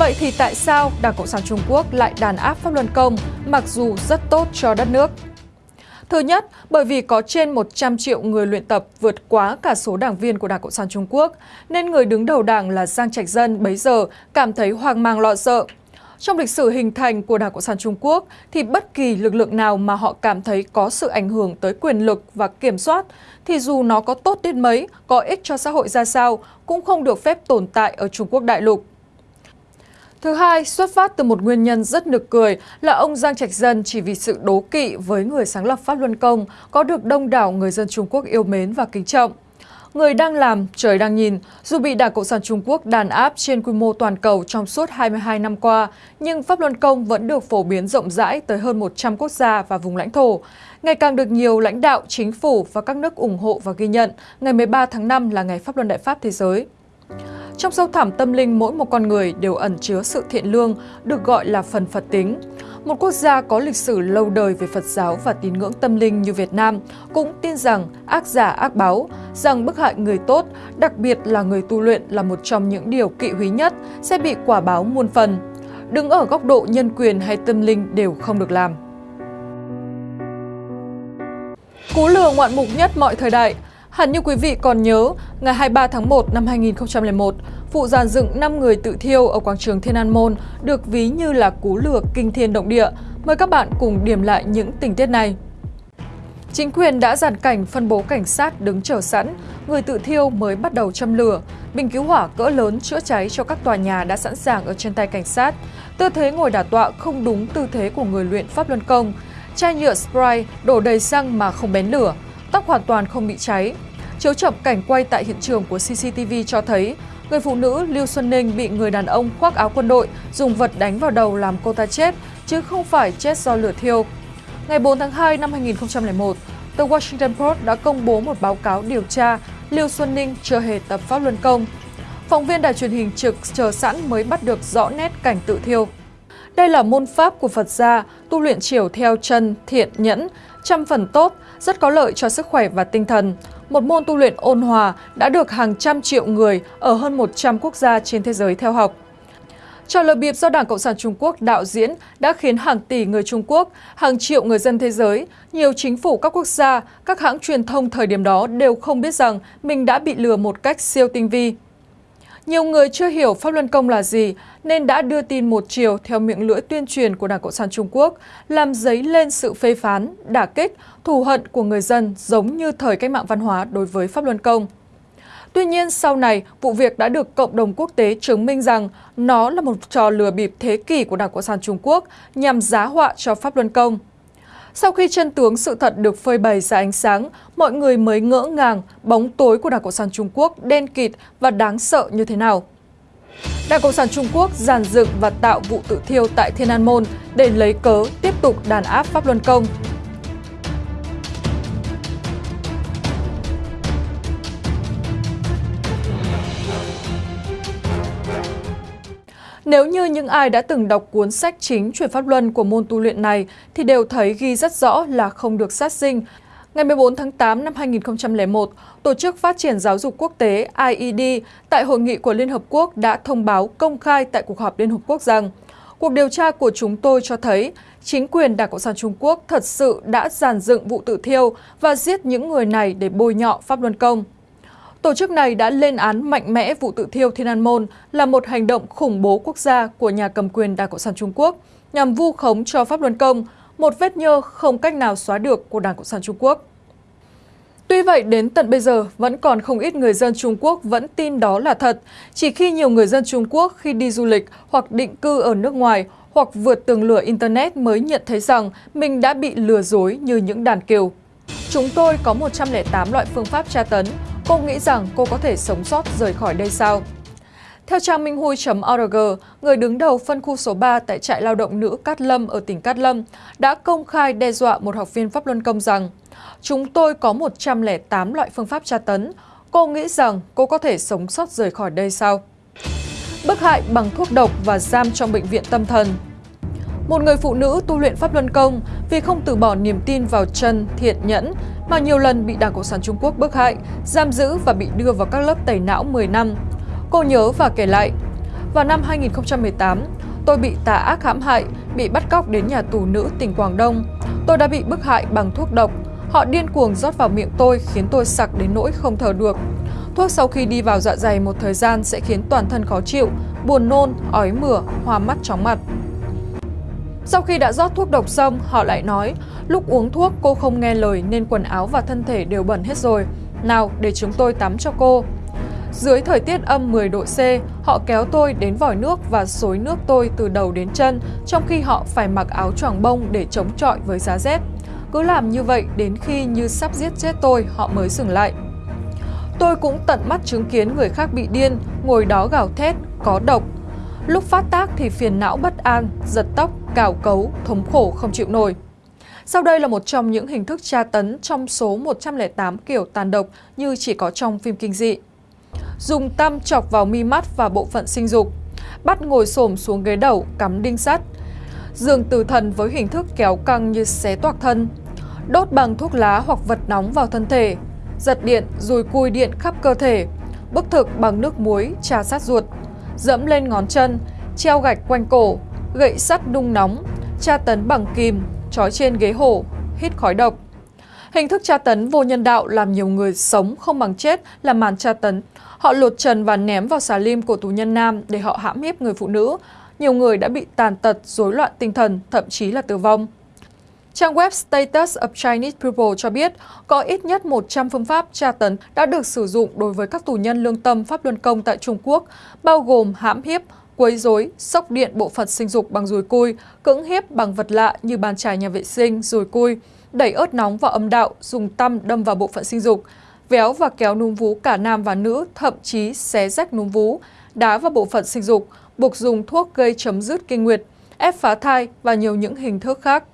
Vậy thì tại sao Đảng Cộng sản Trung Quốc lại đàn áp pháp luân công mặc dù rất tốt cho đất nước? Thứ nhất, bởi vì có trên 100 triệu người luyện tập vượt quá cả số đảng viên của Đảng Cộng sản Trung Quốc, nên người đứng đầu đảng là Giang Trạch Dân bấy giờ cảm thấy hoang mang lo sợ. Trong lịch sử hình thành của Đảng Cộng sản Trung Quốc thì bất kỳ lực lượng nào mà họ cảm thấy có sự ảnh hưởng tới quyền lực và kiểm soát thì dù nó có tốt đến mấy, có ích cho xã hội ra sao cũng không được phép tồn tại ở Trung Quốc đại lục. Thứ hai, xuất phát từ một nguyên nhân rất nực cười là ông Giang Trạch Dân chỉ vì sự đố kỵ với người sáng lập Pháp Luân Công có được đông đảo người dân Trung Quốc yêu mến và kính trọng. Người đang làm, trời đang nhìn, dù bị Đảng Cộng sản Trung Quốc đàn áp trên quy mô toàn cầu trong suốt 22 năm qua, nhưng Pháp Luân Công vẫn được phổ biến rộng rãi tới hơn 100 quốc gia và vùng lãnh thổ. Ngày càng được nhiều lãnh đạo, chính phủ và các nước ủng hộ và ghi nhận, ngày 13 tháng 5 là ngày Pháp Luân Đại Pháp Thế giới. Trong sâu thẳm tâm linh mỗi một con người đều ẩn chứa sự thiện lương, được gọi là phần Phật tính. Một quốc gia có lịch sử lâu đời về Phật giáo và tín ngưỡng tâm linh như Việt Nam cũng tin rằng ác giả ác báo, rằng bức hại người tốt, đặc biệt là người tu luyện là một trong những điều kỵ húy nhất sẽ bị quả báo muôn phần. Đứng ở góc độ nhân quyền hay tâm linh đều không được làm. Cú lừa ngoạn mục nhất mọi thời đại Hẳn như quý vị còn nhớ, ngày 23 tháng 1 năm 2001, vụ giàn dựng 5 người tự thiêu ở quảng trường Thiên An Môn được ví như là cú lừa kinh thiên động địa. Mời các bạn cùng điểm lại những tình tiết này. Chính quyền đã giàn cảnh phân bố cảnh sát đứng chờ sẵn, người tự thiêu mới bắt đầu châm lửa. Bình cứu hỏa cỡ lớn chữa cháy cho các tòa nhà đã sẵn sàng ở trên tay cảnh sát. Tư thế ngồi đả tọa không đúng tư thế của người luyện pháp luân công. Chai nhựa spray đổ đầy xăng mà không bén lửa, tóc hoàn toàn không bị cháy. Chiếu chậm cảnh quay tại hiện trường của CCTV cho thấy người phụ nữ Lưu Xuân Ninh bị người đàn ông khoác áo quân đội dùng vật đánh vào đầu làm cô ta chết, chứ không phải chết do lửa thiêu. Ngày 4 tháng 2 năm 2001, The Washington Post đã công bố một báo cáo điều tra Lưu Xuân Ninh chưa hề tập pháp luân công. Phóng viên đài truyền hình trực chờ sẵn mới bắt được rõ nét cảnh tự thiêu. Đây là môn pháp của Phật gia, tu luyện chiều theo chân, thiện, nhẫn, trăm phần tốt, rất có lợi cho sức khỏe và tinh thần. Một môn tu luyện ôn hòa đã được hàng trăm triệu người ở hơn 100 quốc gia trên thế giới theo học. Trò lừa bịp do Đảng Cộng sản Trung Quốc đạo diễn đã khiến hàng tỷ người Trung Quốc, hàng triệu người dân thế giới, nhiều chính phủ các quốc gia, các hãng truyền thông thời điểm đó đều không biết rằng mình đã bị lừa một cách siêu tinh vi. Nhiều người chưa hiểu Pháp Luân Công là gì nên đã đưa tin một chiều theo miệng lưỡi tuyên truyền của Đảng Cộng sản Trung Quốc, làm dấy lên sự phê phán, đả kích, thù hận của người dân giống như thời cách mạng văn hóa đối với Pháp Luân Công. Tuy nhiên, sau này, vụ việc đã được cộng đồng quốc tế chứng minh rằng nó là một trò lừa bịp thế kỷ của Đảng Cộng sản Trung Quốc nhằm giá họa cho Pháp Luân Công. Sau khi chân tướng sự thật được phơi bày ra ánh sáng, mọi người mới ngỡ ngàng bóng tối của Đảng Cộng sản Trung Quốc đen kịt và đáng sợ như thế nào. Đảng Cộng sản Trung Quốc giàn dựng và tạo vụ tự thiêu tại Thiên An Môn để lấy cớ tiếp tục đàn áp Pháp Luân Công. Nếu như những ai đã từng đọc cuốn sách chính truyền pháp luân của môn tu luyện này thì đều thấy ghi rất rõ là không được sát sinh. Ngày 14 tháng 8 năm 2001, Tổ chức Phát triển Giáo dục Quốc tế IED tại Hội nghị của Liên Hợp Quốc đã thông báo công khai tại cuộc họp Liên Hợp Quốc rằng cuộc điều tra của chúng tôi cho thấy chính quyền Đảng Cộng sản Trung Quốc thật sự đã giàn dựng vụ tự thiêu và giết những người này để bôi nhọ Pháp Luân Công. Tổ chức này đã lên án mạnh mẽ vụ tự thiêu Thiên An Môn là một hành động khủng bố quốc gia của nhà cầm quyền Đảng Cộng sản Trung Quốc nhằm vu khống cho Pháp Luân Công, một vết nhơ không cách nào xóa được của Đảng Cộng sản Trung Quốc. Tuy vậy, đến tận bây giờ, vẫn còn không ít người dân Trung Quốc vẫn tin đó là thật. Chỉ khi nhiều người dân Trung Quốc khi đi du lịch hoặc định cư ở nước ngoài hoặc vượt tường lửa Internet mới nhận thấy rằng mình đã bị lừa dối như những đàn kiều. Chúng tôi có 108 loại phương pháp tra tấn, Cô nghĩ rằng cô có thể sống sót rời khỏi đây sao? Theo trang minhhui.org, người đứng đầu phân khu số 3 tại trại lao động nữ Cát Lâm ở tỉnh Cát Lâm đã công khai đe dọa một học viên Pháp Luân Công rằng Chúng tôi có 108 loại phương pháp tra tấn. Cô nghĩ rằng cô có thể sống sót rời khỏi đây sao? Bức hại bằng thuốc độc và giam trong bệnh viện tâm thần một người phụ nữ tu luyện Pháp Luân Công vì không từ bỏ niềm tin vào chân, thiện nhẫn mà nhiều lần bị Đảng Cộng sản Trung Quốc bức hại, giam giữ và bị đưa vào các lớp tẩy não 10 năm. Cô nhớ và kể lại, Vào năm 2018, tôi bị tà ác hãm hại, bị bắt cóc đến nhà tù nữ tỉnh Quảng Đông. Tôi đã bị bức hại bằng thuốc độc. Họ điên cuồng rót vào miệng tôi khiến tôi sặc đến nỗi không thở được. Thuốc sau khi đi vào dạ dày một thời gian sẽ khiến toàn thân khó chịu, buồn nôn, ói mửa, hoa mắt chóng mặt. Sau khi đã rót thuốc độc xong, họ lại nói, lúc uống thuốc cô không nghe lời nên quần áo và thân thể đều bẩn hết rồi. Nào, để chúng tôi tắm cho cô. Dưới thời tiết âm 10 độ C, họ kéo tôi đến vòi nước và xối nước tôi từ đầu đến chân, trong khi họ phải mặc áo choàng bông để chống chọi với giá rét. Cứ làm như vậy đến khi như sắp giết chết tôi, họ mới dừng lại. Tôi cũng tận mắt chứng kiến người khác bị điên, ngồi đó gào thét, có độc. Lúc phát tác thì phiền não bất an, giật tóc, cào cấu, thống khổ không chịu nổi. Sau đây là một trong những hình thức tra tấn trong số 108 kiểu tàn độc như chỉ có trong phim kinh dị. Dùng tăm chọc vào mi mắt và bộ phận sinh dục, bắt ngồi xổm xuống ghế đầu cắm đinh sắt, giường tử thần với hình thức kéo căng như xé toạc thân, đốt bằng thuốc lá hoặc vật nóng vào thân thể, giật điện rồi cùi điện khắp cơ thể, bức thực bằng nước muối trà sát ruột, dẫm lên ngón chân, treo gạch quanh cổ, gậy sắt đung nóng, tra tấn bằng kìm, trói trên ghế hổ, hít khói độc. Hình thức tra tấn vô nhân đạo làm nhiều người sống không bằng chết là màn tra tấn. Họ lột trần và ném vào xà lim của tù nhân nam để họ hãm hiếp người phụ nữ. Nhiều người đã bị tàn tật, rối loạn tinh thần, thậm chí là tử vong. Trang web Status of Chinese People cho biết có ít nhất 100 phương pháp tra tấn đã được sử dụng đối với các tù nhân lương tâm pháp luân công tại Trung Quốc, bao gồm hãm hiếp, quấy rối, sốc điện bộ phận sinh dục bằng dùi cui, cưỡng hiếp bằng vật lạ như bàn chải nhà vệ sinh, dùi cui, đẩy ớt nóng vào âm đạo, dùng tăm đâm vào bộ phận sinh dục, véo và kéo núm vú cả nam và nữ, thậm chí xé rách núm vú, đá vào bộ phận sinh dục, buộc dùng thuốc gây chấm dứt kinh nguyệt, ép phá thai và nhiều những hình thức khác.